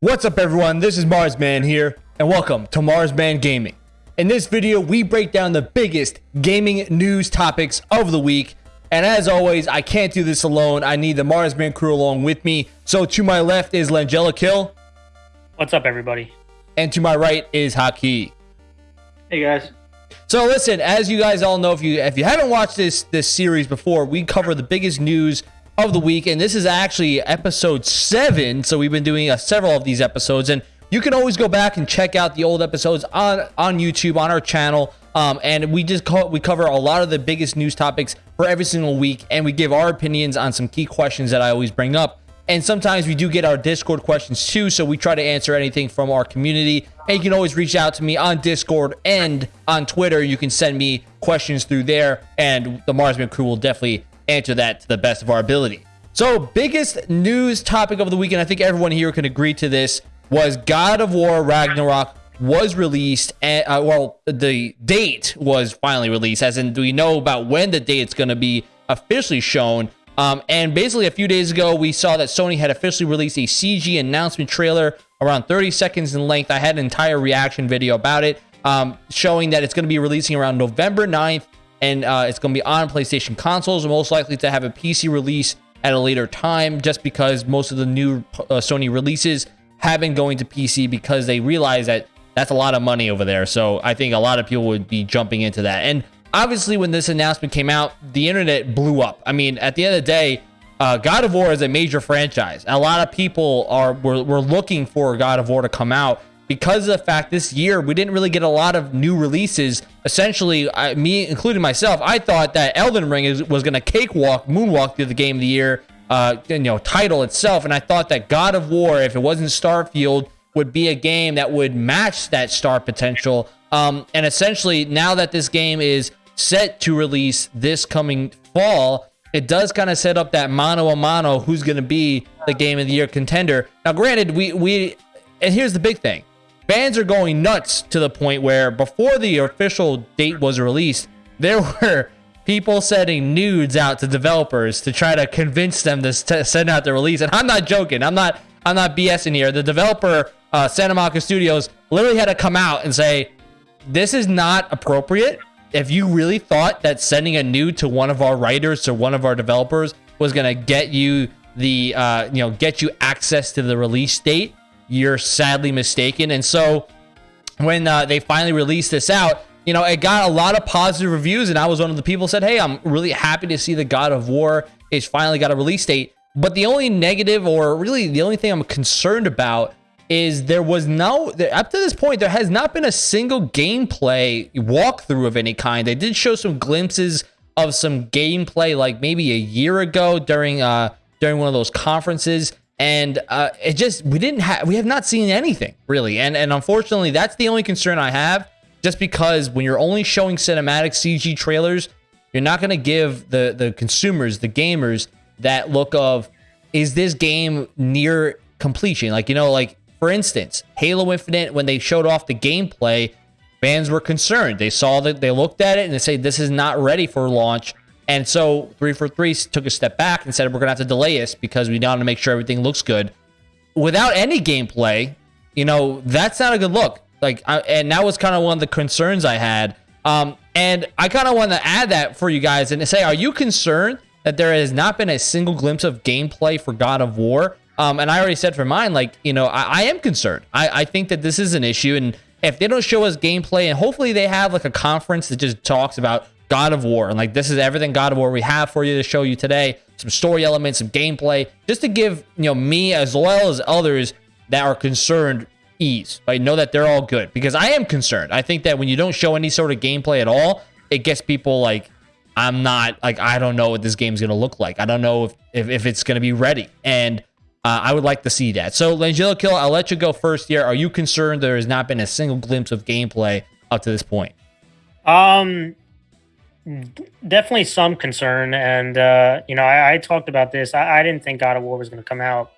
What's up everyone, this is Marsman here, and welcome to Marsman Gaming. In this video, we break down the biggest gaming news topics of the week, and as always, I can't do this alone, I need the Marsman crew along with me. So to my left is Langella Kill. What's up everybody? And to my right is Haki. Hey guys. So listen, as you guys all know, if you if you haven't watched this this series before, we cover the biggest news of the week, and this is actually episode seven. So we've been doing uh, several of these episodes, and you can always go back and check out the old episodes on on YouTube on our channel. Um, and we just we cover a lot of the biggest news topics for every single week, and we give our opinions on some key questions that I always bring up. And sometimes we do get our Discord questions too, so we try to answer anything from our community. And you can always reach out to me on Discord and on Twitter. You can send me questions through there, and the Marsman crew will definitely answer that to the best of our ability. So, biggest news topic of the weekend, I think everyone here can agree to this, was God of War Ragnarok was released and uh, well the date was finally released as in do we know about when the date's going to be officially shown um, and basically a few days ago we saw that sony had officially released a cg announcement trailer around 30 seconds in length i had an entire reaction video about it um, showing that it's going to be releasing around november 9th and uh, it's going to be on PlayStation consoles, most likely to have a PC release at a later time, just because most of the new uh, Sony releases have been going to PC because they realize that that's a lot of money over there. So I think a lot of people would be jumping into that. And obviously, when this announcement came out, the internet blew up. I mean, at the end of the day, uh, God of War is a major franchise. A lot of people are were, were looking for God of War to come out because of the fact this year we didn't really get a lot of new releases. Essentially, I, me including myself, I thought that Elden Ring is, was going to cakewalk, moonwalk through the game of the year, uh, you know, title itself, and I thought that God of War, if it wasn't Starfield, would be a game that would match that star potential. Um, and essentially, now that this game is set to release this coming fall, it does kind of set up that mano a mano who's going to be the game of the year contender. Now, granted, we we and here's the big thing fans are going nuts to the point where before the official date was released, there were people sending nudes out to developers to try to convince them to send out the release. And I'm not joking. I'm not. I'm not BSing here. The developer, uh, Santa Monica Studios, literally had to come out and say, "This is not appropriate." If you really thought that sending a nude to one of our writers to one of our developers was gonna get you the, uh, you know, get you access to the release date, you're sadly mistaken. And so when uh, they finally released this out, you know, it got a lot of positive reviews, and I was one of the people said, "Hey, I'm really happy to see the God of War is finally got a release date." But the only negative, or really the only thing I'm concerned about, is there was no up to this point there has not been a single gameplay walkthrough of any kind. They did show some glimpses of some gameplay, like maybe a year ago during uh during one of those conferences and uh, it just we didn't have we have not seen anything really. And and unfortunately that's the only concern i have. Just because when you're only showing cinematic cg trailers you're not going to give the the consumers the gamers that look of is this game near completion? Like you know like for instance halo infinite when they showed off the gameplay fans were concerned. They saw that they looked at it and they say this is not ready for launch and so 343 took a step back and said, we're going to have to delay this because we want to make sure everything looks good. Without any gameplay, you know, that's not a good look. Like, I, and that was kind of one of the concerns I had. Um, and I kind of want to add that for you guys and say, are you concerned that there has not been a single glimpse of gameplay for God of War? Um, and I already said for mine, like, you know, I, I am concerned. I, I think that this is an issue. And if they don't show us gameplay, and hopefully they have like a conference that just talks about God of War. And like, this is everything God of War we have for you to show you today. Some story elements, some gameplay, just to give, you know, me as well as others that are concerned ease. I know that they're all good because I am concerned. I think that when you don't show any sort of gameplay at all, it gets people like, I'm not like, I don't know what this game's going to look like. I don't know if, if, if it's going to be ready. And uh, I would like to see that. So, Langella Kill, I'll let you go first here. Are you concerned there has not been a single glimpse of gameplay up to this point? Um, definitely some concern. And, uh, you know, I, I talked about this. I, I, didn't think God of War was going to come out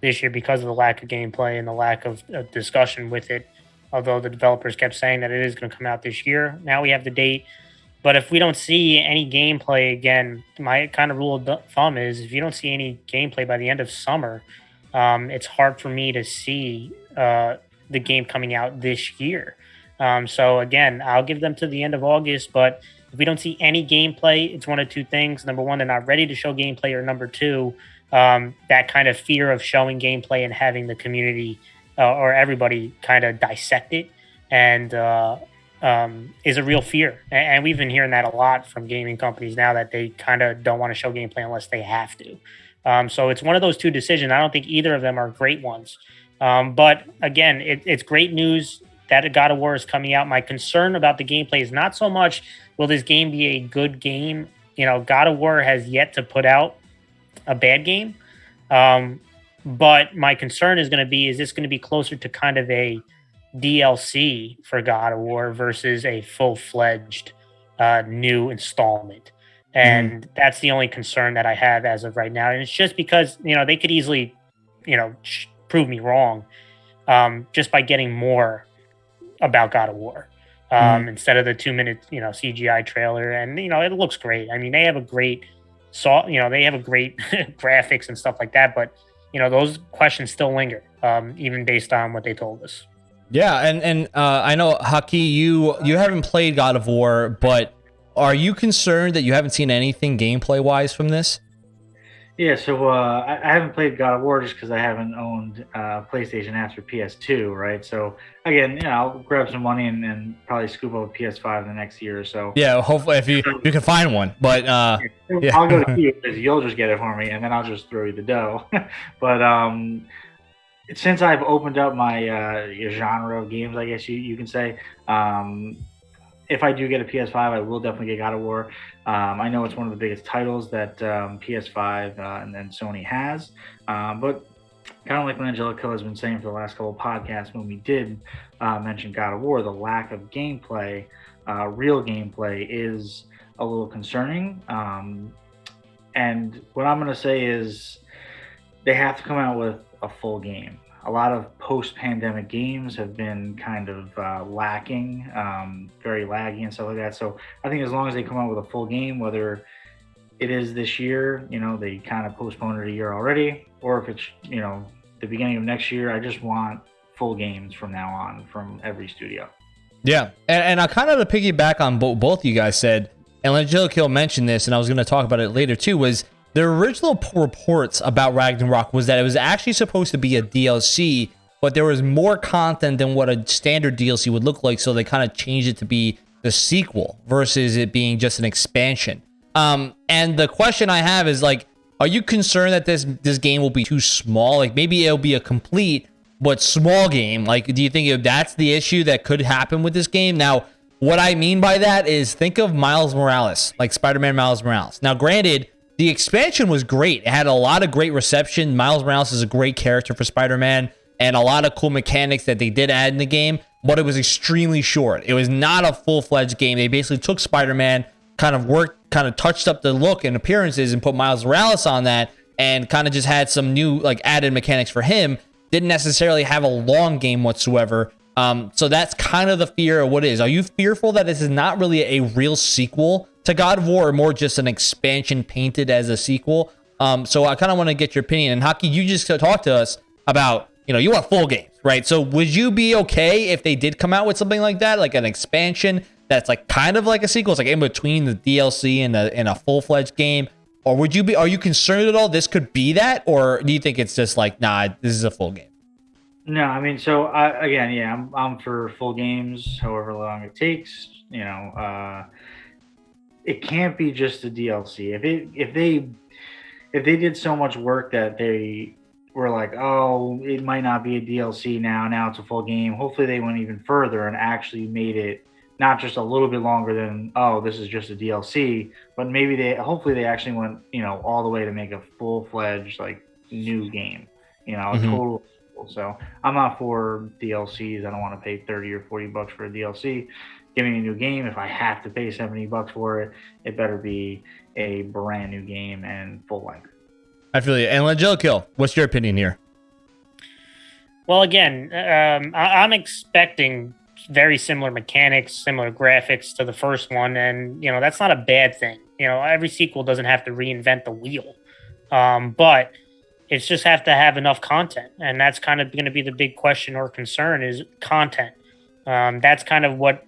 this year because of the lack of gameplay and the lack of, discussion with it. Although the developers kept saying that it is going to come out this year. Now we have the date. But if we don't see any gameplay again, my kind of rule of thumb is if you don't see any gameplay by the end of summer, um, it's hard for me to see uh, the game coming out this year. Um, so again, I'll give them to the end of August, but if we don't see any gameplay, it's one of two things. Number one, they're not ready to show gameplay, or number two, um, that kind of fear of showing gameplay and having the community uh, or everybody kind of dissect it and uh, um, is a real fear. And we've been hearing that a lot from gaming companies now that they kind of don't want to show gameplay unless they have to. Um, so it's one of those two decisions. I don't think either of them are great ones. Um, but again, it, it's great news that God of War is coming out. My concern about the gameplay is not so much will this game be a good game. You know, God of War has yet to put out a bad game. Um, but my concern is going to be is this going to be closer to kind of a DLC for God of War versus a full fledged uh, new installment? And mm. that's the only concern that I have as of right now. And it's just because, you know, they could easily, you know, prove me wrong um, just by getting more about God of War. Um, mm. instead of the two minute, you know, CGI trailer. And, you know, it looks great. I mean, they have a great saw, you know, they have a great graphics and stuff like that. But, you know, those questions still linger, um, even based on what they told us. Yeah, and and uh, I know Haki, you you haven't played God of War, but are you concerned that you haven't seen anything gameplay wise from this? Yeah, so uh, I, I, haven't played God of War just because I haven't owned uh, PlayStation after PS2, right? So again, you know, I'll grab some money and, and probably scoop up a PS5 in the next year or so. Yeah, hopefully if you you can find one, but uh, yeah. I'll go to you because you'll just get it for me, and then I'll just throw you the dough. but um, since I've opened up my uh, genre of games, I guess you you can say, um, if I do get a PS5, I will definitely get God of War. Um, I know it's one of the biggest titles that um, PS5 uh, and then Sony has, um, but kind of like what Angelica has been saying for the last couple of podcasts when we did uh, mention God of War, the lack of gameplay, uh, real gameplay, is a little concerning. Um, and what I'm going to say is they have to come out with a full game a lot of post-pandemic games have been kind of uh, lacking, um, very laggy and stuff like that. So I think as long as they come out with a full game, whether it is this year, you know, they kind of postponed it a year already, or if it's you know the beginning of next year, I just want full games from now on from every studio. Yeah, and, and I kind of to piggyback on bo- both you guys said, and Angelica mentioned this, and I was going to talk about it later too. Was the original reports about Ragnarok was that it was actually supposed to be a DLC, but there was more content than what a standard DLC would look like, so they kind of changed it to be the sequel versus it being just an expansion. Um, and the question I have is like, are you concerned that this this game will be too small? Like maybe it'll be a complete but small game. Like, do you think if that's the issue that could happen with this game? Now, what I mean by that is think of Miles Morales, like Spider-Man Miles Morales. Now, granted, the expansion was great. It had a lot of great reception. Miles Morales is a great character for Spider-Man and a lot of cool mechanics that they did add in the game, but it was extremely short. It was not a full-fledged game. They basically took Spider-Man, kind of worked, kind of touched up the look and appearances and put Miles Morales on that and kind of just had some new like added mechanics for him. Didn't necessarily have a long game whatsoever. Um, so that's kind of the fear of what is. Are you fearful that this is not really a real sequel to God of War, or more just an expansion painted as a sequel? Um, so I kind of want to get your opinion. And Haki, you just talked to us about, you know, you want full games, right? So would you be okay if they did come out with something like that, like an expansion that's like kind of like a sequel, it's like in between the DLC and a, and a full fledged game? Or would you be, are you concerned at all this could be that? Or do you think it's just like, nah, this is a full game? No, I mean, so I, again, yeah, I'm, I'm for full games, however long it takes. You know, uh, it can't be just a DLC. If it if they if they did so much work that they were like, oh, it might not be a DLC now. Now it's a full game. Hopefully, they went even further and actually made it not just a little bit longer than oh, this is just a DLC, but maybe they hopefully they actually went you know all the way to make a full fledged like new game. You know, mm-hmm. a total so I'm not for DLCs. I don't want to pay 30 or 40 bucks for a DLC. Give me a new game. If I have to pay 70 bucks for it, it better be a brand new game and full length. I feel you. And Jill Kill, what's your opinion here? Well, again, um, I- I'm expecting very similar mechanics, similar graphics to the first one, and you know that's not a bad thing. You know, every sequel doesn't have to reinvent the wheel, um, but It's just have to have enough content, and that's kind of going to be the big question or concern is content. Um, that's kind of what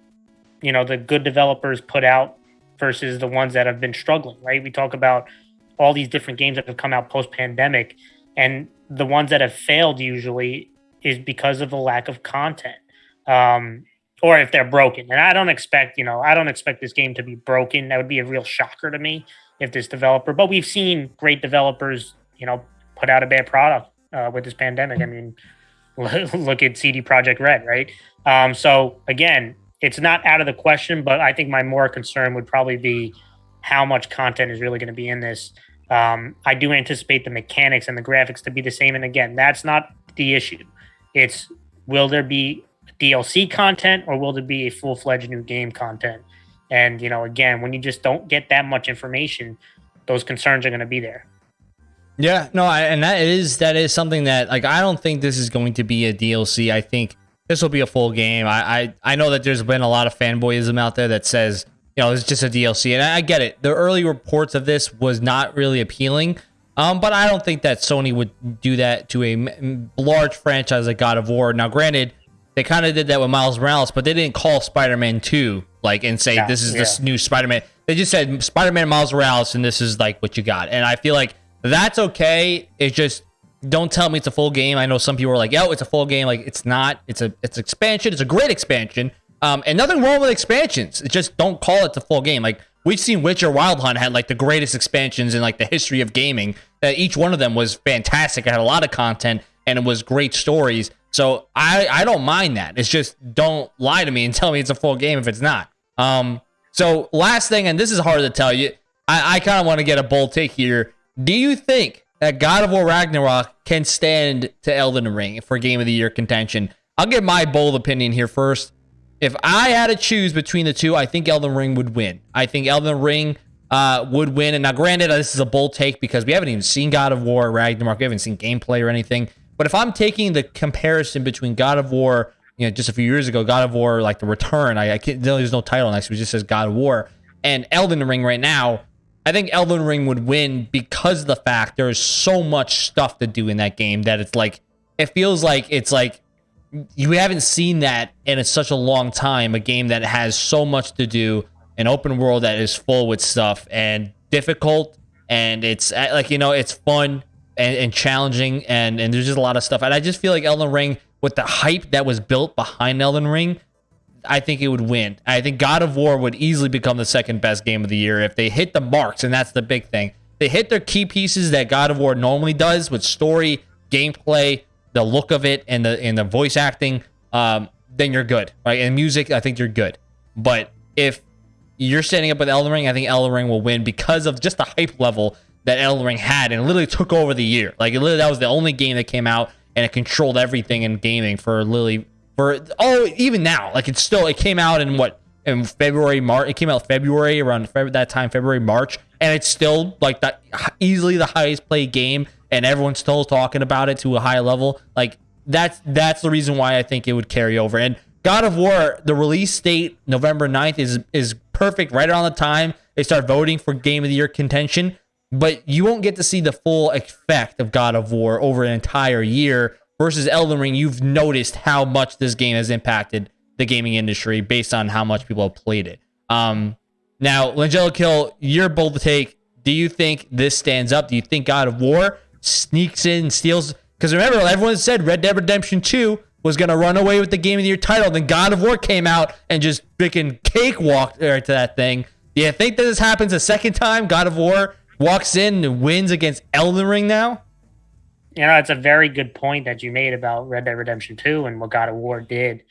you know the good developers put out versus the ones that have been struggling. Right? We talk about all these different games that have come out post pandemic, and the ones that have failed usually is because of the lack of content. Um, or if they're broken. And I don't expect, you know, I don't expect this game to be broken. That would be a real shocker to me if this developer, but we've seen great developers, you know, put out a bad product uh, with this pandemic. I mean, look at CD Projekt Red, right? Um, so again, it's not out of the question, but I think my more concern would probably be how much content is really going to be in this. Um, I do anticipate the mechanics and the graphics to be the same. And again, that's not the issue. It's will there be DLC content or will there be a full fledged new game content? And, you know, again, when you just don't get that much information, those concerns are going to be there. Yeah, no, I, and that is that is something that like I don't think this is going to be a DLC. I think this will be a full game. I I, I know that there's been a lot of fanboyism out there that says you know it's just a DLC, and I, I get it. The early reports of this was not really appealing, um, but I don't think that Sony would do that to a m- large franchise like God of War. Now, granted, they kind of did that with Miles Morales, but they didn't call Spider-Man 2 like and say yeah, this is yeah. this new Spider-Man. They just said Spider-Man Miles Morales and this is like what you got. And I feel like that's okay. It's just don't tell me it's a full game. I know some people are like, "Yo, it's a full game." Like it's not. It's a it's expansion. It's a great expansion. Um, and nothing wrong with expansions. It's just don't call it the full game. Like we've seen Witcher Wild Hunt had like the greatest expansions in like the history of gaming. That each one of them was fantastic. It had a lot of content and it was great stories. So I I don't mind that. It's just don't lie to me and tell me it's a full game if it's not. Um. So last thing, and this is hard to tell you. I, I kind of want to get a bold take here. Do you think that God of War Ragnarok can stand to Elden Ring for Game of the Year contention? I'll get my bold opinion here first. If I had to choose between the two, I think Elden Ring would win. I think Elden Ring uh, would win. And now, granted, this is a bold take because we haven't even seen God of War Ragnarok. We haven't seen gameplay or anything. But if I'm taking the comparison between God of War, you know, just a few years ago, God of War, like the Return, I, I can't, there's no title next, it just says God of War, and Elden Ring right now, I think Elden Ring would win because of the fact there's so much stuff to do in that game that it's like, it feels like it's like you haven't seen that in such a long time. A game that has so much to do, an open world that is full with stuff and difficult, and it's uh, like you know, it's fun and, and challenging, and and there's just a lot of stuff. And I just feel like Elden Ring, with the hype that was built behind Elden Ring, I think it would win. I think God of War would easily become the second best game of the year if they hit the marks, and that's the big thing. They hit their key pieces that God of War normally does with story, gameplay, the look of it, and the and the voice acting. Um, then you're good, right? And music, I think you're good. But if you're standing up with Elden Ring, I think Elden Ring will win because of just the hype level that Elden Ring had, and literally took over the year. Like it literally, that was the only game that came out, and it controlled everything in gaming for literally for oh even now. Like it's still it came out in what in February March. It came out February around that time February March, and it's still like that easily the highest played game, and everyone's still talking about it to a high level. Like that's that's the reason why I think it would carry over. And God of War, the release date November 9th is is perfect right around the time they start voting for game of the year contention but you won't get to see the full effect of God of War over an entire year versus Elden Ring. You've noticed how much this game has impacted the gaming industry based on how much people have played it. Um, now, Langella Kill, you're bold to take. Do you think this stands up? Do you think God of War sneaks in steals? Because remember, everyone said Red Dead Redemption 2 was going to run away with the Game of the Year title. Then God of War came out and just freaking cakewalked to that thing. Do you think that this happens a second time? God of War walks in and wins against Elden Ring now? You know, it's a very good point that you made about Red Dead Redemption 2 and what God of War did.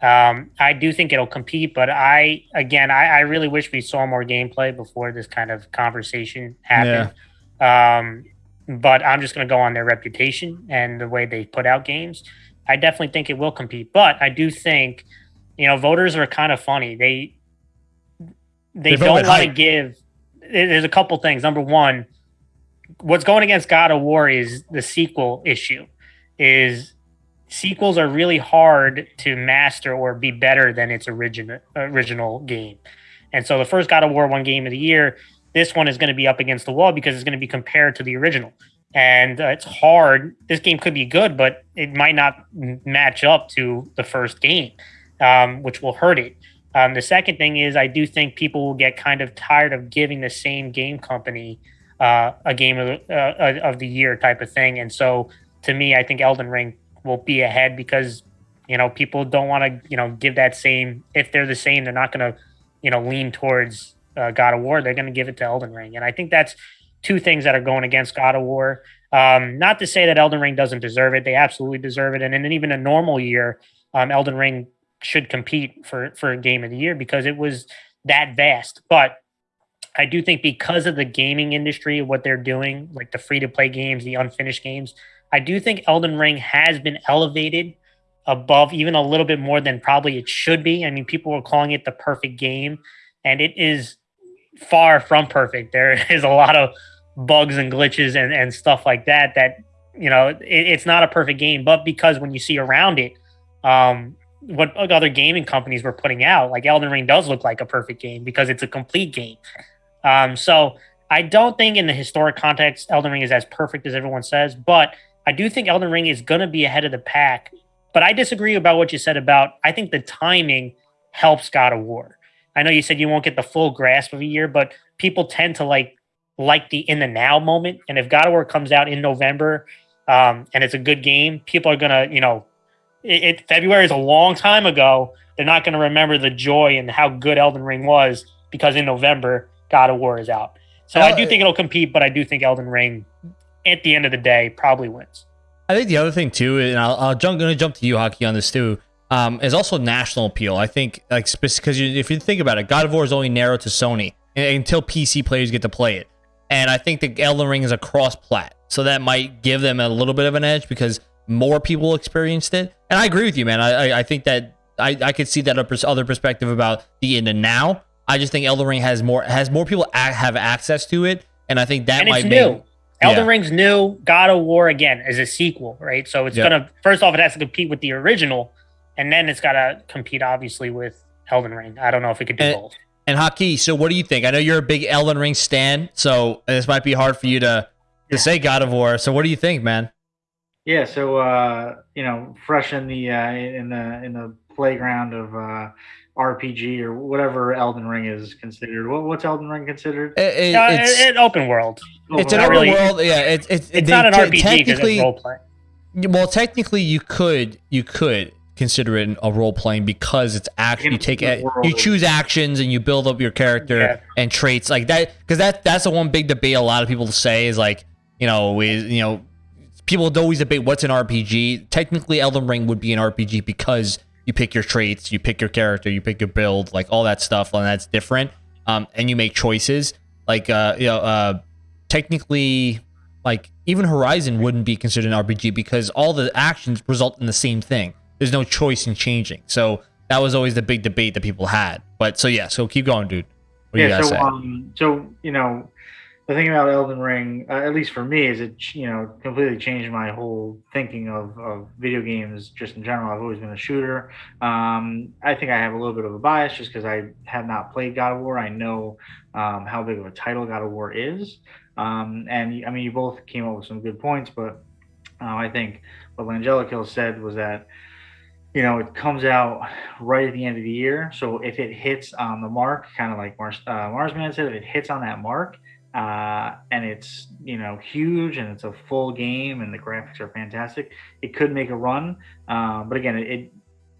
Um, I do think it'll compete, but I, again, I, I, really wish we saw more gameplay before this kind of conversation happened. Yeah. Um, but I'm just going to go on their reputation and the way they put out games. I definitely think it will compete, but I do think, you know, voters are kind of funny. They, they, they don't want to give there's a couple things. Number one, what's going against God of War is the sequel issue. Is sequels are really hard to master or be better than its original original game. And so the first God of War one game of the year, this one is going to be up against the wall because it's going to be compared to the original. and uh, it's hard. This game could be good, but it might not match up to the first game, um, which will hurt it. Um, the second thing is, I do think people will get kind of tired of giving the same game company uh, a game of, uh, uh of the year type of thing. And so, to me, I think Elden Ring will be ahead because you know people don't want to you know give that same. If they're the same, they're not going to you know lean towards uh, God of War. They're going to give it to Elden Ring, and I think that's two things that are going against God of War. Um, not to say that Elden Ring doesn't deserve it; they absolutely deserve it. And in even a normal year, um, Elden Ring should compete for for a game of the year because it was that vast. But I do think because of the gaming industry, what they're doing, like the free to play games, the unfinished games, I do think Elden Ring has been elevated above even a little bit more than probably it should be. I mean, people were calling it the perfect game, and it is far from perfect. There is a lot of bugs and glitches and, and stuff like that that you know it, it's not a perfect game but because when you see around it um what other gaming companies were putting out like elden ring does look like a perfect game because it's a complete game um so i don't think in the historic context elden ring is as perfect as everyone says but i do think elden ring is going to be ahead of the pack but i disagree about what you said about i think the timing helps god of war i know you said you won't get the full grasp of a year but people tend to like like the in the now moment. And if God of War comes out in November um, and it's a good game, people are gonna, you know, it, it February is a long time ago. They're not gonna remember the joy and how good Elden Ring was because in November God of War is out. So I do think it'll compete, but I do think Elden Ring, at the end of the day, probably wins. I think the other thing too, and I'll, I'll jump, going to jump to you, Haki, on this too, um, is also national appeal. I think, like, because if you think about it, God of War is only narrow to Sony until PC players get to play it. And I think the Elden Ring is a cross plat. So that might give them a little bit of an edge because more people experienced it. And I agree with you, man. I I, I think that I, I could see that other perspective about the in and now. I just think Elden Ring has more has more people have access to it, and I think that and might it's new. Make, Elden yeah. Ring's new. God of War again is a sequel, right? So it's gonna first off it has to compete with the original, and then it's got to compete obviously with Elden Ring. I don't know if it could do and, both. And Haki, so what do you think? I know you're a big Elden Ring stan, so this might be hard for you to to say God of War. So what do you think, man? Yeah, so uh, you know, fresh in the uh, in the in the playground of uh, RPG or whatever Elden Ring is considered. What, what's Elden Ring considered? It, it, uh, it's an open world. It's an open really, world. Yeah, it's it's, it's not an RPG because it's role play. Well, technically, you could you could consider it a role playing because it's actually you take it, you choose actions and you build up your character yeah. and traits like that because that that's the one big debate a lot of people say is like you know we you know people always debate what's an RPG technically Elden Ring would be an RPG because you pick your traits you pick your character you pick your build like all that stuff and that's different um and you make choices like uh you know uh technically like even Horizon wouldn't be considered an RPG because all the actions result in the same thing there's no choice in changing. So that was always the big debate that people had. But so yeah, so keep going, dude. What yeah. so um, so you know, the thing about Elden Ring, uh, at least for me, is it you know completely changed my whole thinking of, of video games just in general. I've always been a shooter. Um, I think I have a little bit of a bias just because I have not played God of War. I know um, how big of a title God of War is, um, and I mean you both came up with some good points, but uh, I think what Langelico said was that you know, it comes out right at the end of the year. So if it hits on the mark, kind of like Mars, uh, Marsman said, if it hits on that mark uh, and it's, you know, huge and it's a full game and the graphics are fantastic, it could make a run. Uh, but again, it,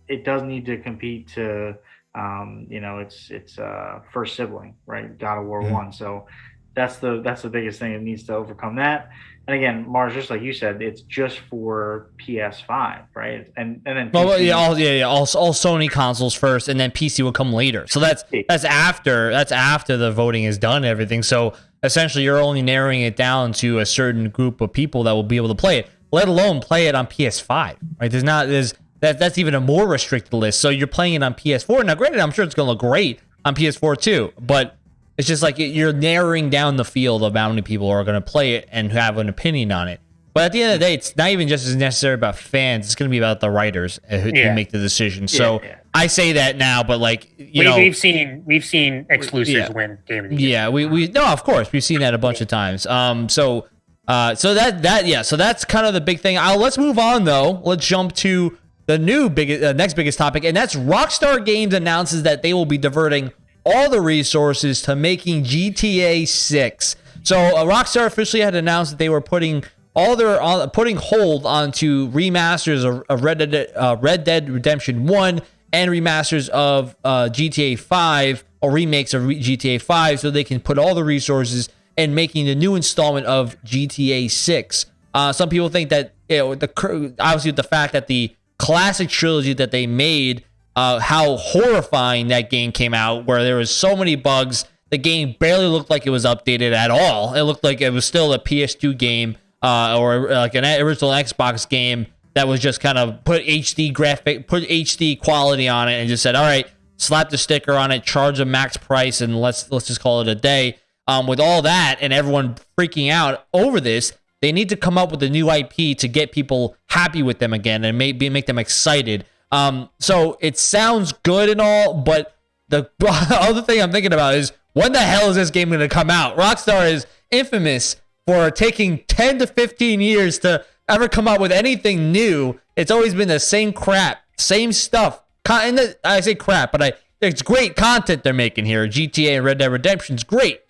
it does need to compete to, um, you know, it's, it's uh, first sibling, right? God of War mm-hmm. one. So that's the, that's the biggest thing. It needs to overcome that and again, Mars, just like you said, it's just for PS5, right? And and then well, yeah, all yeah, yeah, all, all Sony consoles first, and then PC will come later. So that's that's after that's after the voting is done, and everything. So essentially, you're only narrowing it down to a certain group of people that will be able to play it, let alone play it on PS5. Right? There's not there's that that's even a more restricted list. So you're playing it on PS4. Now, granted, I'm sure it's gonna look great on PS4 too, but it's just like you're narrowing down the field of how many people are going to play it and have an opinion on it. But at the end of the day, it's not even just as necessary about fans. It's going to be about the writers uh, who, yeah. make the decision. So yeah, yeah. I say that now, but like you we, know, we've seen we've seen exclusives win game of the year. Yeah, we we no, of course we've seen that a bunch of times. Um, so Uh, so that that yeah, so that's kind of the big thing. Uh, let's move on though. Let's jump to the new big uh, next biggest topic, and that's Rockstar Games announces that they will be diverting all the resources to making GTA 6. So uh, Rockstar officially had announced that they were putting all their uh, putting hold onto remasters of, of Red Dead uh, Red Dead Redemption 1 and remasters of uh, GTA 5 or remakes of GTA 5 so they can put all the resources and making the new installment of GTA 6. Uh, some people think that you know, the obviously the fact that the classic trilogy that they made, uh, how horrifying that game came out, where there was so many bugs. The game barely looked like it was updated at all. It looked like it was still a PS2 game uh, or like an original Xbox game that was just kind of put HD graphic, put HD quality on it, and just said, "All right, slap the sticker on it, charge a max price, and let's let's just call it a day." Um, with all that and everyone freaking out over this, they need to come up with a new IP to get people happy with them again and maybe make them excited. Um, so it sounds good and all, but the other thing I'm thinking about is when the hell is this game going to come out? Rockstar is infamous for taking 10 to 15 years to ever come up with anything new. It's always been the same crap, same stuff. And I say crap, but I it's great content they're making here. GTA and Red Dead Redemption is great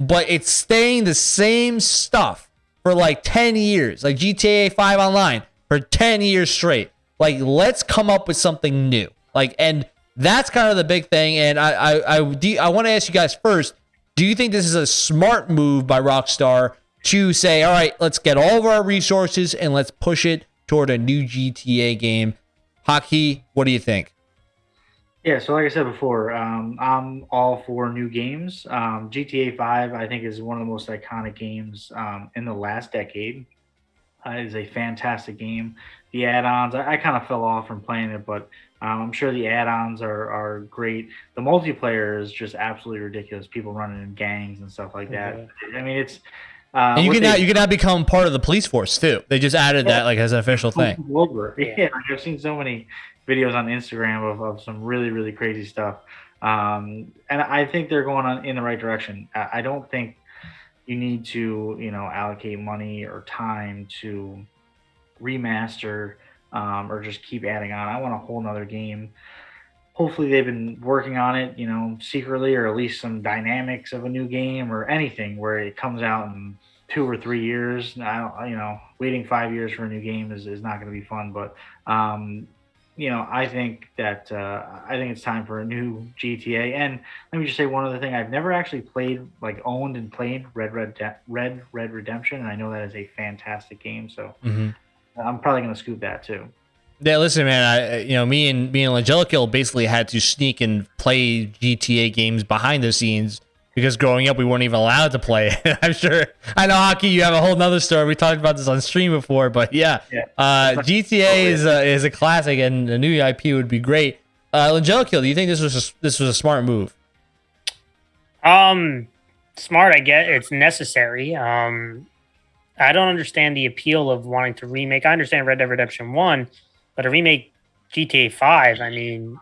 but it's staying the same stuff for like 10 years, like GTA 5 Online for 10 years straight. Like, let's come up with something new. Like, and that's kind of the big thing. And I, I, I, I want to ask you guys first do you think this is a smart move by Rockstar to say, all right, let's get all of our resources and let's push it toward a new GTA game? Haki, what do you think? Yeah, so like I said before, um, I'm all for new games. Um, GTA 5, I think, is one of the most iconic games um, in the last decade. Uh, it is a fantastic game. The add-ons, I, I kind of fell off from playing it, but um, I'm sure the add-ons are, are great. The multiplayer is just absolutely ridiculous. People running in gangs and stuff like that. I mean, it's uh, and you can now you can now become part of the police force too. They just added yeah. that like as an official thing. Over. Yeah, I've seen so many videos on Instagram of, of some really really crazy stuff, um, and I think they're going on in the right direction. I don't think you need to you know allocate money or time to remaster um, or just keep adding on. I want a whole nother game. Hopefully they've been working on it, you know, secretly or at least some dynamics of a new game or anything where it comes out in two or three years. I you know, waiting five years for a new game is, is not going to be fun, but um, you know, I think that uh, I think it's time for a new GTA. And let me just say one other thing: I've never actually played, like, owned and played Red Red De- Red Red Redemption, and I know that is a fantastic game. So mm-hmm. I'm probably going to scoop that too. Yeah, listen, man. I you know me and me and Angelical basically had to sneak and play GTA games behind the scenes because growing up we weren't even allowed to play. I'm sure. I know Haki. You have a whole nother story. We talked about this on stream before, but yeah, yeah. Uh, GTA is a, is a classic, and a new IP would be great. Uh, Angelical, do you think this was a, this was a smart move? Um, smart. I get it's necessary. Um, I don't understand the appeal of wanting to remake. I understand Red Dead Redemption One, but a remake GTA Five. I mean,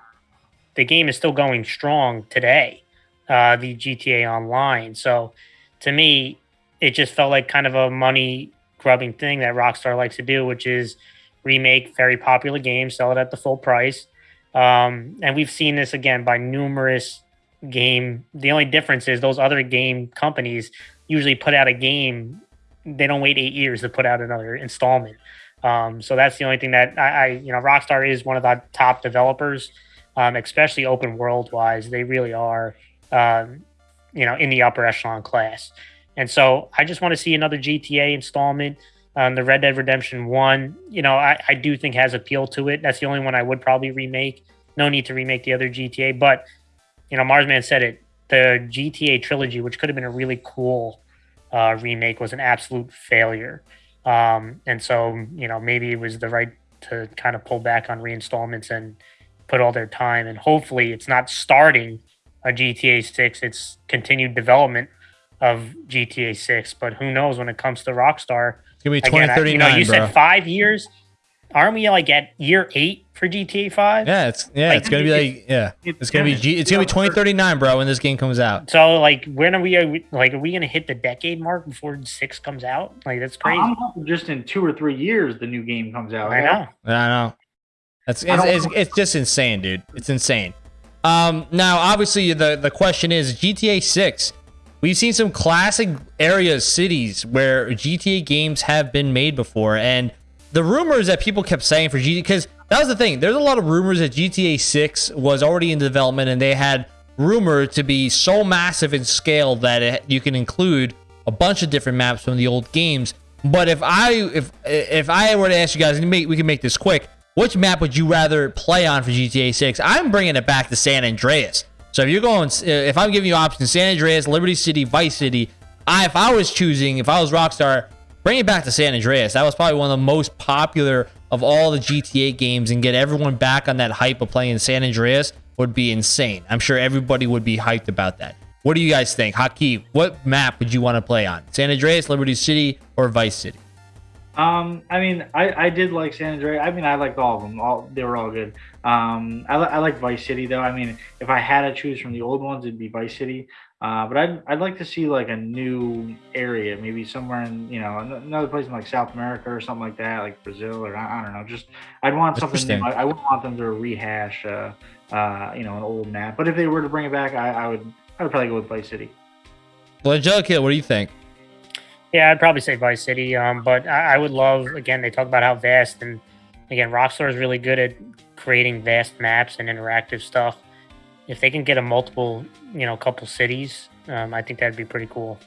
the game is still going strong today uh, the GTA Online. So to me, it just felt like kind of a money grubbing thing that Rockstar likes to do, which is remake very popular games, sell it at the full price. Um, and we've seen this again by numerous game. The only difference is those other game companies usually put out a game. They don't wait eight years to put out another installment. Um, so that's the only thing that I, I, you know, Rockstar is one of the top developers, um, especially open world wise. They really are um, you know, in the upper echelon class. And so I just want to see another GTA installment. Um, the Red Dead Redemption 1, you know, I, I do think has appeal to it. That's the only one I would probably remake. No need to remake the other GTA. But, you know, Marsman said it. The GTA trilogy, which could have been a really cool uh, remake, was an absolute failure. Um, and so, you know, maybe it was the right to kind of pull back on reinstallments and put all their time. And hopefully it's not starting a GTA 6. It's continued development of GTA 6. But who knows when it comes to Rockstar? It's gonna be 2039. Again, you know, you said five years. Aren't we like at year eight for GTA Five? Yeah, it's yeah, Like, it's gonna be like yeah, it's gonna be G, it's gonna be 2039, bro, when this game comes out. So like, when are we? Are we like, are we gonna hit the decade mark before six comes out? Like that's crazy. I'm hoping just in two or three years the new game comes out. I know. I know. That's I it's, it's, it's just insane, dude. It's insane. Um, now obviously the the question is GTA 6. We've seen some classic areas, cities where GTA games have been made before, and the rumors that people kept saying for GTA because that was the thing. There's a lot of rumors that GTA 6 was already in development, and they had rumored to be so massive in scale that it, you can include a bunch of different maps from the old games. But if I if if I were to ask you guys, and we can make this quick. Which map would you rather play on for GTA 6? I'm bringing it back to San Andreas. So if you're going, if I'm giving you options, San Andreas, Liberty City, Vice City, I if I was choosing, if I was Rockstar, bring it back to San Andreas. That was probably one of the most popular of all the GTA games, and get everyone back on that hype of playing San Andreas would be insane. I'm sure everybody would be hyped about that. What do you guys think, Haki? What map would you want to play on? San Andreas, Liberty City, or Vice City? Um, I mean, I, I did like San Andreas. I mean, I liked all of them. All they were all good. Um, I, I like Vice City though. I mean, if I had to choose from the old ones, it'd be Vice City. Uh, but I'd I'd like to see like a new area, maybe somewhere in you know another place in like South America or something like that, like Brazil or I, I don't know. Just I'd want something new. I, I wouldn't want them to rehash, uh, uh, you know, an old map. But if they were to bring it back, I, I would I would probably go with Vice City. Well, Angelica, what do you think? Yeah, I'd probably say Vice City. Um, but I, I would love again. They talk about how vast and again, Rockstar is really good at creating vast maps and interactive stuff. If they can get a multiple, you know, couple cities, um, I think that'd be pretty cool.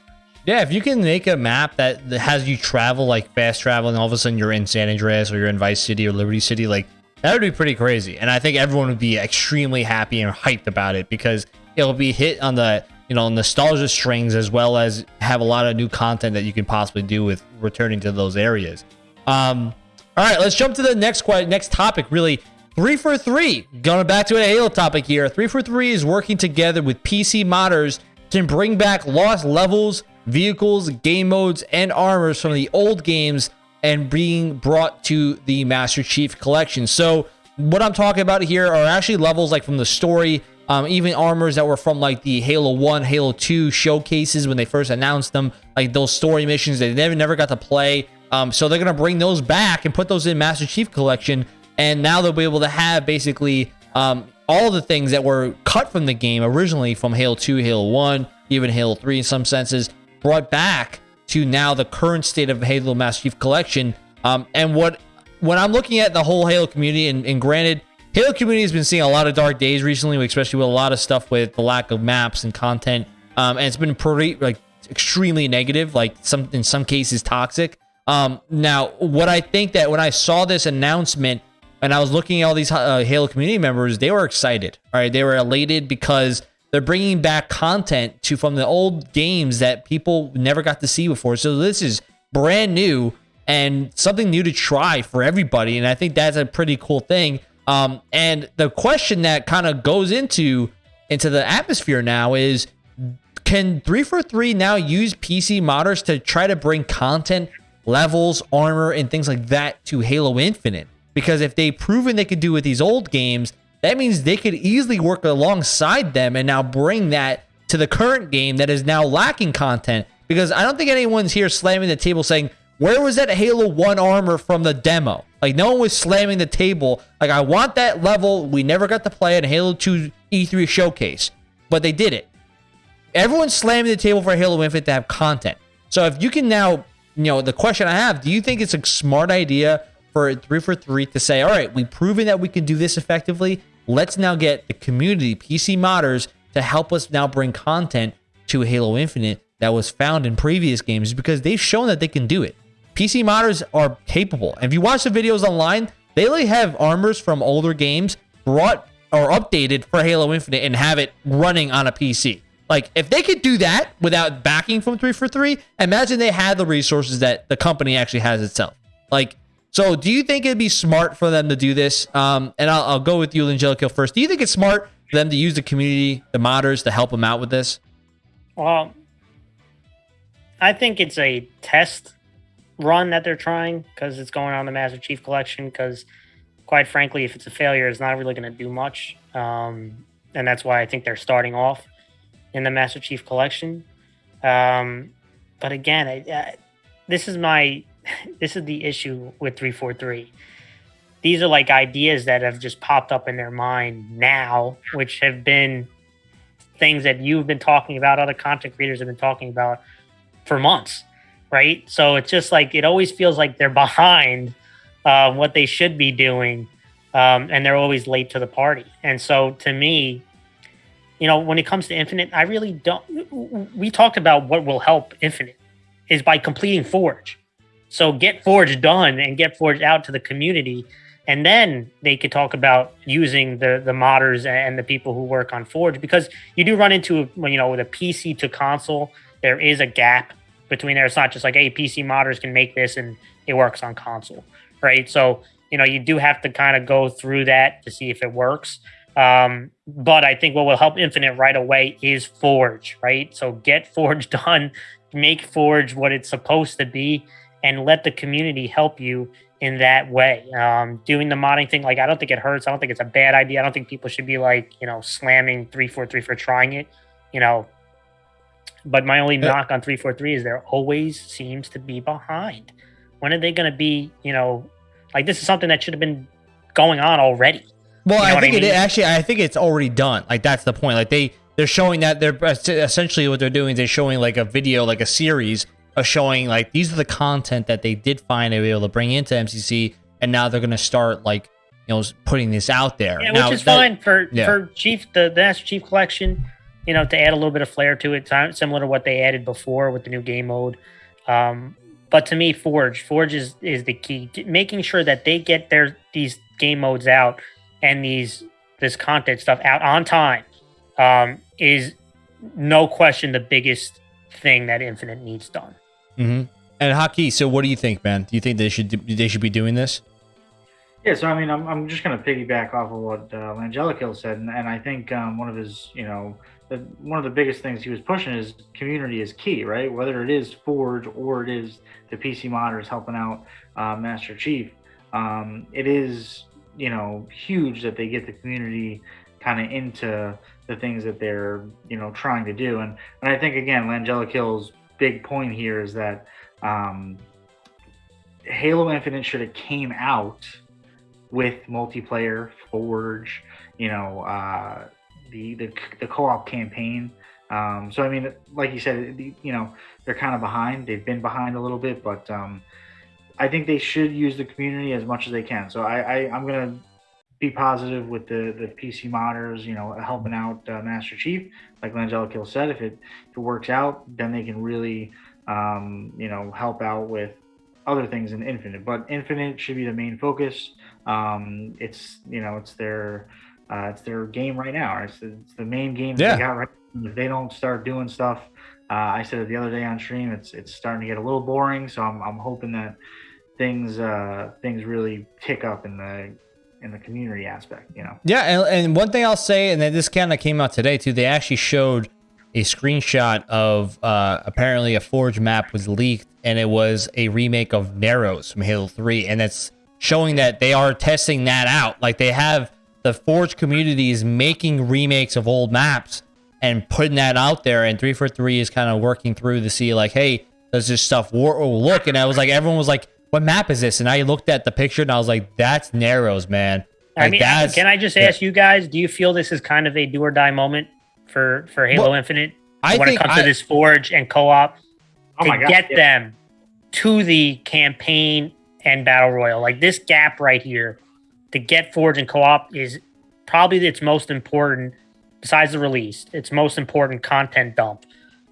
Yeah, if you can make a map that, has you travel like fast travel, and all of a sudden you're in San Andreas or you're in Vice City or Liberty City, like that would be pretty crazy. And I think everyone would be extremely happy and hyped about it because it'll be hit on the you know nostalgia strings as well as have a lot of new content that you can possibly do with returning to those areas. Um, all right, let's jump to the next next topic. Really, three for three. Going back to a Halo topic here. 343 is working together with PC modders to bring back lost levels, vehicles, game modes, and armors from the old games and being brought to the Master Chief Collection. So, what I'm talking about here are actually levels like from the story, um, even armors that were from like the Halo 1, Halo 2 showcases when they first announced them, like those story missions they never never got to play. Um, so they're gonna bring those back and put those in Master Chief Collection, and now they'll be able to have basically um, all the things that were cut from the game originally from Halo 2, Halo 1, even Halo 3 in some senses, brought back to now the current state of Halo Master Chief Collection. Um, and what when I'm looking at the whole Halo community, and, and granted, Halo community has been seeing a lot of dark days recently, especially with a lot of stuff with the lack of maps and content. Um, and it's been pretty like extremely negative, like some in some cases toxic. Um, now, what I think that when I saw this announcement and I was looking at all these uh, Halo community members, they were excited. All right, they were elated because they're bringing back content to from the old games that people never got to see before. So this is brand new and something new to try for everybody, and I think that's a pretty cool thing. Um, and the question that kind of goes into into the atmosphere now is can 343 now use PC modders to try to bring content, levels, armor, and things like that to Halo Infinite? Because if they've proven they could do with these old games, that means they could easily work alongside them and now bring that to the current game that is now lacking content. Because I don't think anyone's here slamming the table saying, where was that Halo 1 armor from the demo? Like, no one was slamming the table. Like, I want that level. We never got to play in Halo 2 E3 showcase, but they did it. Everyone's slamming the table for Halo Infinite to have content. So if you can now, you know, the question I have, do you think it's a smart idea for 343 to say, all right, we've proven that we can do this effectively. Let's now get the community, PC modders, to help us now bring content to Halo Infinite that was found in previous games because they've shown that they can do it. PC modders are capable. And if you watch the videos online, they literally have armors from older games brought or updated for Halo Infinite and have it running on a PC. Like, if they could do that without backing from 343, imagine they had the resources that the company actually has itself. Like, so do you think it'd be smart for them to do this? Um, and I'll, I'll go with you, Angelico, first. Do you think it's smart for them to use the community, the modders, to help them out with this? Well, I think it's a test run that they're trying because it's going on the Master Chief Collection. Because, quite frankly, if it's a failure, it's not really going to do much. Um, and that's why I think they're starting off in the Master Chief Collection. Um, but again, I, I, this is my this is the issue with 343. These are like ideas that have just popped up in their mind now, which have been things that you've been talking about, other content creators have been talking about for months, right? So it's just like it always feels like they're behind uh, what they should be doing, um, and they're always late to the party. And so to me, you know, when it comes to Infinite, I really don't. We talked about what will help Infinite is by completing Forge. So get Forge done and get Forge out to the community and then they could talk about using the the modders and the people who work on Forge because you do run into you know with a PC to console there is a gap between there. It's not just like hey PC modders can make this and it works on console, right? So you know you do have to kind of go through that to see if it works. Um, but I think what will help Infinite right away is Forge, right? So get Forge done, make Forge what it's supposed to be, and let the community help you in that way. Um, doing the modding thing, like I don't think it hurts. I don't think it's a bad idea. I don't think people should be like, you know, slamming three four three for trying it. You know, but my only knock on three four three is there always seems to be behind. When are they going to be? You know, like this is something that should have been going on already. Well, you know I think I mean? it actually. I think it's already done. Like that's the point. Like they they're showing that they're essentially what they're doing. They're showing like a video, like a series of showing like these are the content that they did find to be able to bring into MCC, and now they're going to start like you know putting this out there. Yeah, now, which is that, fine for yeah. for Chief the, the Master Chief Collection. You know, to add a little bit of flair to it, similar to what they added before with the new game mode. Um, but to me, Forge, Forge is is the key. Making sure that they get their these game modes out and these this content stuff out on time um, is no question the biggest thing that Infinite needs done. Mm-hmm. And Haki, so what do you think, man? Do you think they should they should be doing this? Yeah, so I mean, I'm, I'm just going to piggyback off of what uh, Langelico said, and, and I think um, one of his, you know, the, one of the biggest things he was pushing is community is key, right? Whether it is Forge or it is the PC modders helping out uh, Master Chief, um, it is, you know, huge that they get the community kind of into the things that they're, you know, trying to do. And and I think again, Langelico's big point here is that um, Halo Infinite should have came out with multiplayer, Forge, you know, uh, the, the the co-op campaign. Um, so I mean, like you said, you know, they're kind of behind. They've been behind a little bit, but um, I think they should use the community as much as they can. So I, I am gonna be positive with the the PC modders, you know, helping out uh, Master Chief. Like Langelico said, if it if it works out, then they can really, um, you know, help out with other things in Infinite. But Infinite should be the main focus. Um, it's you know, it's their uh, it's their game right now. It's, it's the main game yeah. they got right. If they don't start doing stuff, uh, I said it the other day on stream. It's it's starting to get a little boring. So I'm I'm hoping that things uh, things really tick up in the in the community aspect, you know. Yeah, and, and one thing I'll say, and then this kind of came out today too. They actually showed a screenshot of uh, apparently a Forge map was leaked, and it was a remake of Narrows from Halo Three, and it's showing that they are testing that out. Like they have the Forge community is making remakes of old maps and putting that out there, and 343 is kind of working through to see like, hey, does this stuff look? And I was like, everyone was like, what map is this? And I looked at the picture and I was like, that's Narrows, man. Like, I mean, can I just ask yeah. you guys, do you feel this is kind of a do or die moment for, for Halo well, Infinite I when it comes I, to this Forge and co-op oh to get yeah. them to the campaign and battle royal? Like this gap right here to get Forge and co-op is probably its most important, besides the release, its most important content dump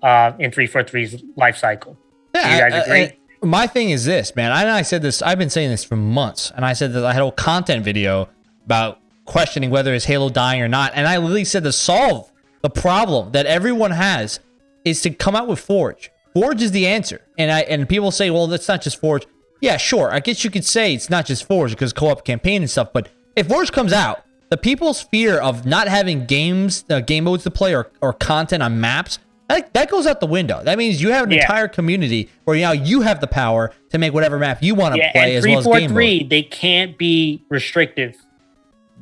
uh, in 343's life cycle. Yeah, do you guys agree? My thing is this, man. I, I said this. I've been saying this for months, and I said that I had a content video about questioning whether is Halo dying or not, and I literally said to solve the problem that everyone has is to come out with Forge. Forge is the answer, and I and people say, well, that's not just Forge. Yeah, sure. I guess you could say it's not just Forge because co-op campaign and stuff, but if Forge comes out, the people's fear of not having games, uh, game modes to play or, or content on maps that, that goes out the window. That means you have an Yeah. entire community where now you have the power to make whatever map you want to Yeah, play and as well as game mode. three, they can't be restrictive.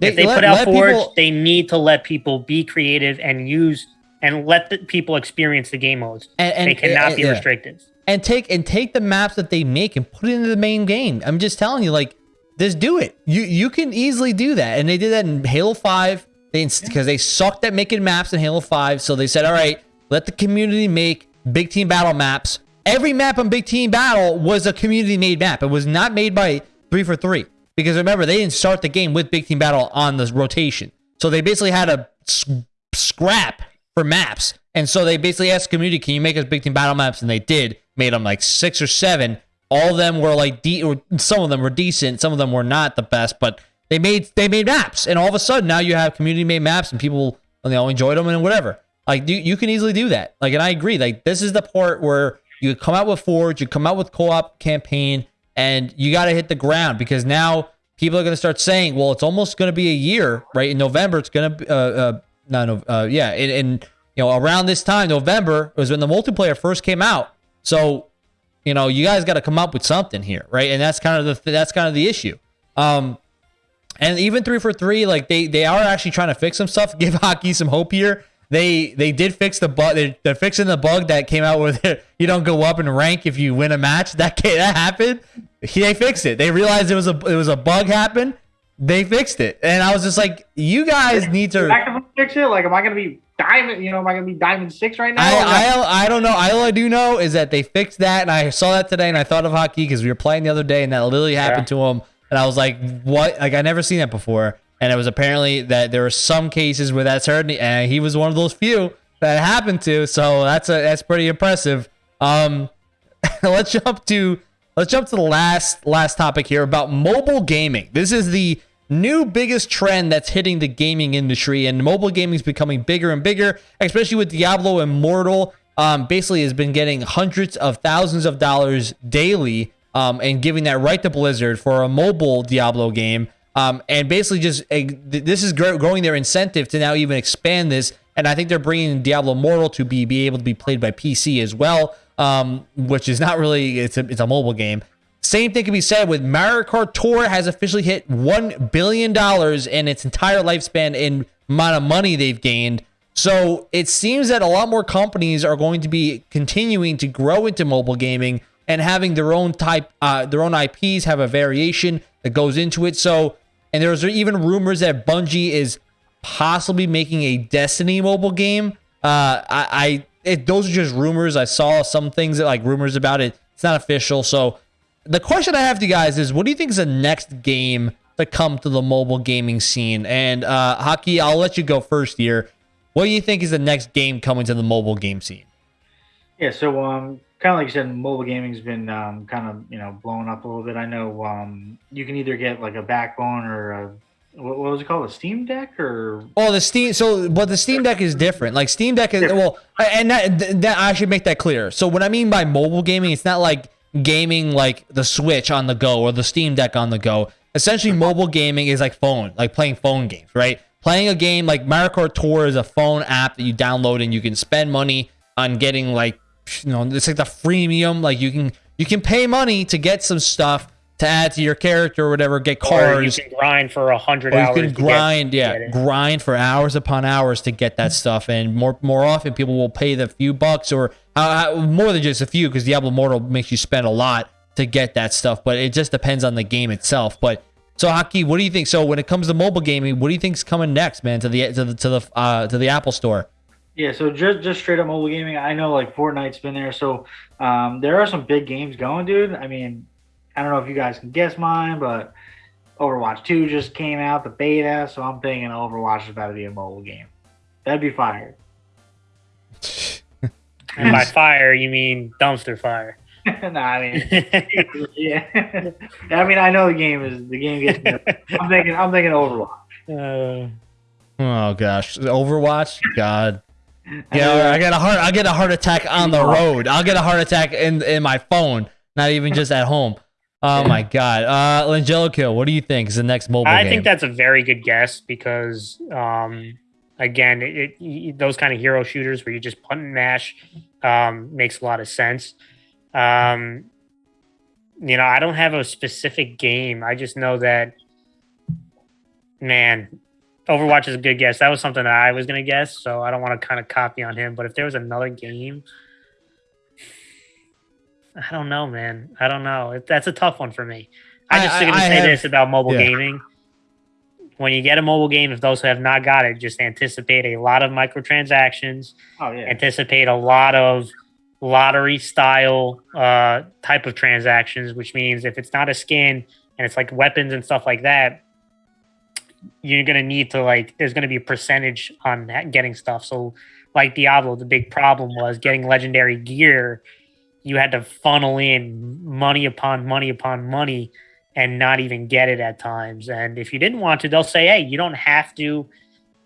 They, if they let- put out Forge, people- they need to let people be creative and use and let the people experience the game modes. and, and, they cannot and- be eh, yeah. restrictive. and take and take the maps that they make and put it into the main game. I'm just telling you, like, just do it. You you can easily do that, and they did that in Halo Five. They because they sucked at making maps in Halo Five, so they said, all right, let the community make big team battle maps. Every map on Big Team Battle was a community made map. It was not made by three four three because remember they didn't start the game with Big Team Battle on the rotation, so they basically had a scrap for maps. And so they basically asked the community, "Can you make us big team battle maps?" And they did. Made them like six or seven. All of them were like de- or some of them were decent, some of them were not the best, but they made they made maps. And all of a sudden now you have community made maps and people you know enjoyed them and whatever. Like you, you can easily do that. Like and I agree. Like this is the part where you come out with Forge, you come out with co-op campaign, and you got to hit the ground because now people are going to start saying, well, it's almost going to be a year, right? In November, it's going to be, uh, uh, no, no, uh, yeah, in, in, you know, around this time, November was when the multiplayer first came out. So, you know, you guys got to come up with something here, right? And that's kind of the, that's kind of the issue. Um, and even three four three, like they they are actually trying to fix some stuff. Give Haki some hope here. They they did fix the bug. They're, they're fixing the bug that came out where you don't go up in rank if you win a match. That that happened. They fixed it. They realized it was a it was a bug happened. They fixed it, and I was just like, you guys need to. I fix it. Like, am I gonna be diamond? You know, am I gonna be diamond six right now? I, I I don't know. All I do know is that they fixed that, and I saw that today, and I thought of Haki because we were playing the other day, and that literally happened to him, and I was like, "What? Like I never seen that before." And it was apparently that there were some cases where that's heard, and he was one of those few that happened to. So that's a that's pretty impressive. Um, let's jump to let's jump to the last last topic here about mobile gaming. This is the new biggest trend that's hitting the gaming industry, and mobile gaming is becoming bigger and bigger, especially with Diablo Immortal. Um, basically, has been getting hundreds of thousands of dollars daily, um, and giving that right to Blizzard for a mobile Diablo game. Um, and basically, just uh, th- this is growing their incentive to now even expand this. And I think they're bringing Diablo Immortal to be be able to be played by PC as well, um, which is not really it's a it's a mobile game. Same thing can be said with Mario Kart Tour has officially hit one billion dollars in its entire lifespan in amount of money they've gained. So it seems that a lot more companies are going to be continuing to grow into mobile gaming and having their own type, uh, their own IPs have a variation that goes into it. So, and there's even rumors that Bungie is possibly making a Destiny mobile game. Uh, I, I it, those are just rumors. I saw some things that like rumors about it. It's not official. So the question I have to you guys is, what do you think is the next game to come to the mobile gaming scene? And uh, Haki, I'll let you go first here. What do you think is the next game coming to the mobile game scene? Yeah, so um, kind of like you said, mobile gaming's been um, kind of you know blowing up a little bit. I know um, you can either get like a backbone or a what, what was it called, a Steam Deck or Oh, the Steam. So, but the Steam Deck is different. Like Steam Deck is well, and that, that I should make that clear. So, what I mean by mobile gaming, it's not like gaming like the Switch on the go or the Steam Deck on the go. Essentially, mobile gaming is like phone, like playing phone games, right? Playing a game like Mario Kart Tour is a phone app that you download and you can spend money on getting like you know it's like the freemium. Like you can you can pay money to get some stuff to add to your character or whatever, get Or cars. you can grind for a hundred Or you can grind, get yeah, it. grind for hours upon hours to get that stuff, and more more often people will pay the few bucks or uh, uh, more than just a few because Diablo Immortal makes you spend a lot to get that stuff. But it just depends on the game itself. But so, Haki, what do you think? So, when it comes to mobile gaming, what do you think's coming next, man? To the to the to the uh, to the Apple Store? Yeah, so just just straight up mobile gaming. I know like Fortnite's been there, so um, there are some big games going, dude. I mean, I don't know if you guys can guess mine, but Overwatch 2 just came out, the beta, so I'm thinking Overwatch is about to be a mobile game. That'd be fire. And by fire, you mean dumpster fire. nah, I mean, yeah. I mean, I know the game is the game gets. I'm thinking, I'm thinking Overwatch. Uh, Oh gosh, Overwatch, God. Yeah, I get a heart. I get a heart attack on the road. I'll get a heart attack in in my phone, not even just at home. Oh my god, uh, Kill. what do you think is the next mobile I game? think that's a very good guess because um, again, it, it, those kind of hero shooters where you just punt and mash um, makes a lot of sense. Um, you know, I don't have a specific game. I just know that, man, Overwatch is a good guess. That was something that I was going to guess, so I don't want to kind of copy on him. But if there was another game, I don't know, man. I don't know. That's a tough one for me. I just going to say have, this about mobile yeah. gaming. When you get a mobile game, if those who have not got it, just anticipate a lot of microtransactions. Oh yeah. Anticipate a lot of lottery style uh, type of transactions, which means if it's not a skin and it's like weapons and stuff like that, you're gonna need to like. There's gonna be a percentage on that getting stuff. So, like Diablo, the big problem was getting legendary gear. You had to funnel in money upon money upon money and not even get it at times. And if you didn't want to, they'll say, hey, you don't have to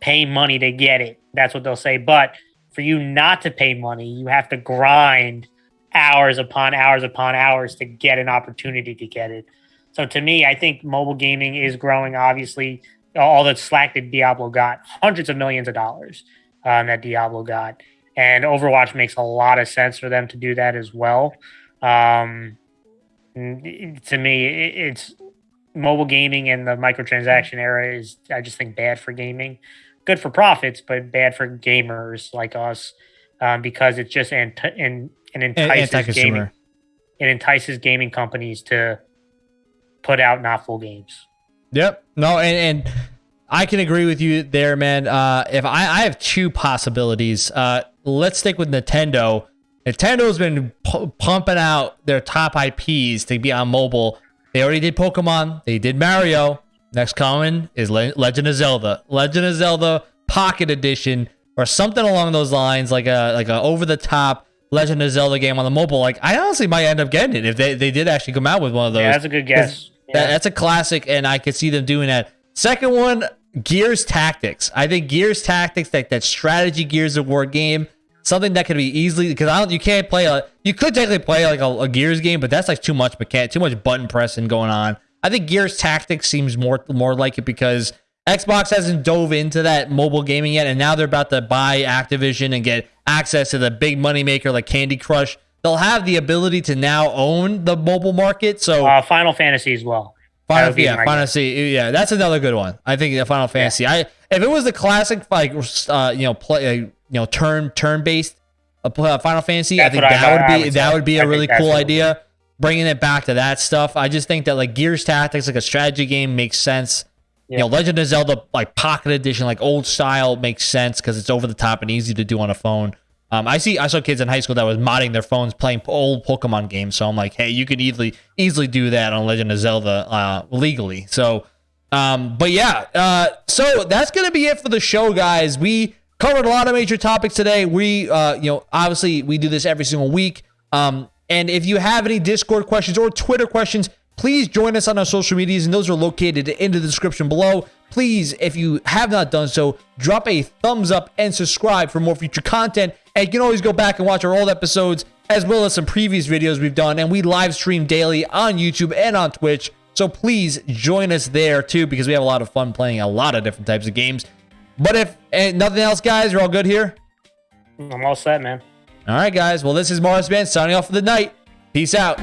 pay money to get it. That's what they'll say. But for you not to pay money, you have to grind hours upon hours upon hours to get an opportunity to get it. So to me, I think mobile gaming is growing. Obviously, all the slack that Diablo got, hundreds of millions of dollars um, that Diablo got, and Overwatch makes a lot of sense for them to do that as well. Um, to me, it's mobile gaming and the microtransaction era is, I just think, bad for gaming. Good for profits, but bad for gamers like us um, because it's just and, and entices gaming. It entices gaming companies to put out not full games. Yep. No, and, and I can agree with you there, man. Uh, if I, I have two possibilities, uh, let's stick with Nintendo. Nintendo's been pumping out their top IPs to be on mobile. They already did Pokemon. They did Mario. Next coming is Le- Legend of Zelda. Legend of Zelda Pocket Edition or something along those lines, like a like a over the top Legend of Zelda game on the mobile. Like I honestly might end up getting it if they, they did actually come out with one of those. Yeah, that's a good guess. That, that's a classic, and I could see them doing that. Second one, Gears Tactics. I think Gears Tactics, like that strategy Gears of War game, something that could be easily because I don't you can't play a you could technically play like a, a Gears game, but that's like too much mechanic, too much button pressing going on. I think Gears Tactics seems more more like it because Xbox hasn't dove into that mobile gaming yet, and now they're about to buy Activision and get access to the big money maker like Candy Crush. They'll have the ability to now own the mobile market. So uh, Final Fantasy as well. Final, yeah, Final Fantasy. Yeah, that's another good one. I think the Final Fantasy. Yeah. I if it was the classic like uh, you know play you know turn turn based uh, Final Fantasy. That's I think that I, would be would that would be a really cool idea. Bringing it back to that stuff, I just think that like Gears Tactics, like a strategy game, makes sense. Yeah. You know, Legend of Zelda like Pocket Edition, like old style, makes sense because it's over the top and easy to do on a phone. Um, I see, I saw kids in high school that was modding their phones playing old Pokemon games. So I'm like, hey, you could easily easily do that on Legend of Zelda uh, legally. So, um, but yeah, uh, so that's gonna be it for the show, guys. We covered a lot of major topics today. We, uh, you know, obviously we do this every single week. Um, and if you have any Discord questions or Twitter questions, please join us on our social medias, and those are located in the description below. Please, if you have not done so, drop a thumbs up and subscribe for more future content. And you can always go back and watch our old episodes as well as some previous videos we've done. And we live stream daily on YouTube and on Twitch. So please join us there too because we have a lot of fun playing a lot of different types of games. But if eh, nothing else, guys, you're all good here? I'm all set, man. All right, guys. Well, this is Morris Band signing off for the night. Peace out.